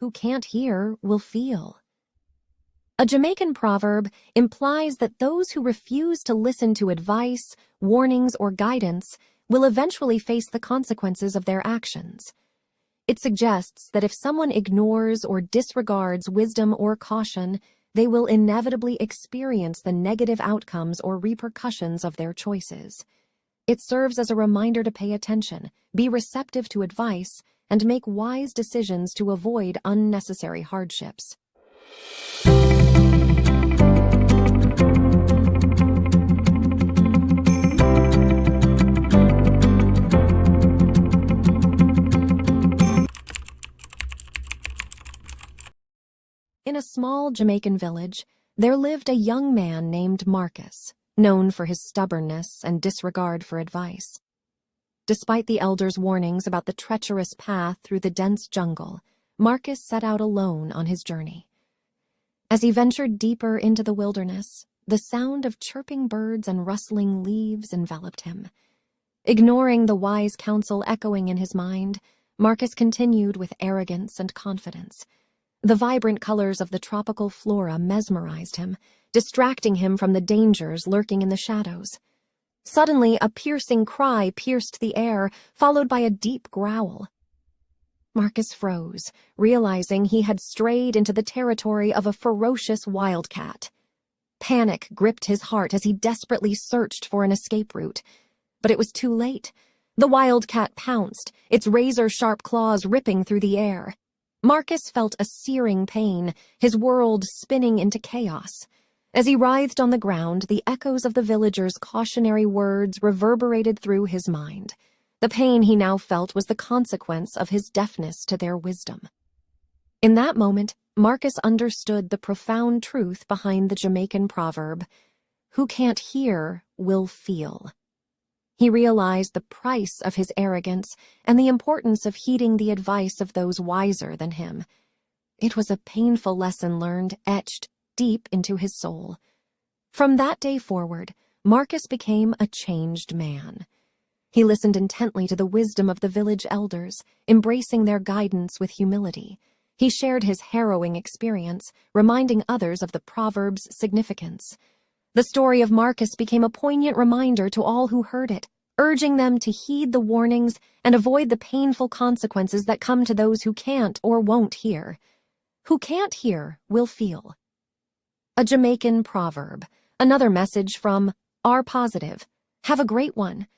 Who can't hear will feel. A Jamaican proverb implies that those who refuse to listen to advice, warnings, or guidance will eventually face the consequences of their actions. It suggests that if someone ignores or disregards wisdom or caution, they will inevitably experience the negative outcomes or repercussions of their choices. It serves as a reminder to pay attention, be receptive to advice, and make wise decisions to avoid unnecessary hardships. In a small Jamaican village, there lived a young man named Marcus, known for his stubbornness and disregard for advice. Despite the elders' warnings about the treacherous path through the dense jungle, Marcus set out alone on his journey. As he ventured deeper into the wilderness, the sound of chirping birds and rustling leaves enveloped him. Ignoring the wise counsel echoing in his mind, Marcus continued with arrogance and confidence. The vibrant colors of the tropical flora mesmerized him, distracting him from the dangers lurking in the shadows. Suddenly, a piercing cry pierced the air, followed by a deep growl. Marcus froze, realizing he had strayed into the territory of a ferocious wildcat. Panic gripped his heart as he desperately searched for an escape route. But it was too late. The wildcat pounced, its razor-sharp claws ripping through the air. Marcus felt a searing pain, his world spinning into chaos. As he writhed on the ground, the echoes of the villagers' cautionary words reverberated through his mind. The pain he now felt was the consequence of his deafness to their wisdom. In that moment, Marcus understood the profound truth behind the Jamaican proverb, who can't hear will feel. He realized the price of his arrogance and the importance of heeding the advice of those wiser than him. It was a painful lesson learned, etched deep into his soul. From that day forward, Marcus became a changed man. He listened intently to the wisdom of the village elders, embracing their guidance with humility. He shared his harrowing experience, reminding others of the proverb's significance. The story of Marcus became a poignant reminder to all who heard it, urging them to heed the warnings and avoid the painful consequences that come to those who can't or won't hear. Who can't hear will feel. A Jamaican proverb, another message from R Positive. Have a great one.